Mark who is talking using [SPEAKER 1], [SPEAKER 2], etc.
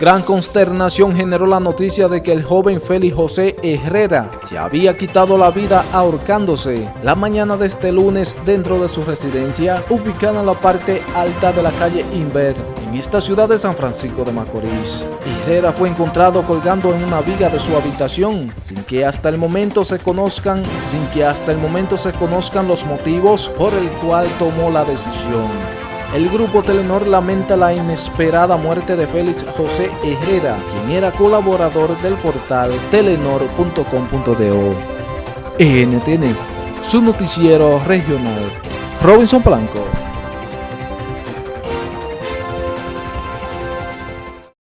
[SPEAKER 1] Gran consternación generó la noticia de que el joven Félix José Herrera se había quitado la vida ahorcándose la mañana de este lunes dentro de su residencia ubicada en la parte alta de la calle Inver en esta ciudad de San Francisco de Macorís. Herrera fue encontrado colgando en una viga de su habitación sin que hasta el momento se conozcan, sin que hasta el momento se conozcan los motivos por el cual tomó la decisión. El grupo Telenor lamenta la inesperada muerte de Félix José Herrera, quien era colaborador del portal telenor.com.do. NTN, su noticiero regional. Robinson Blanco.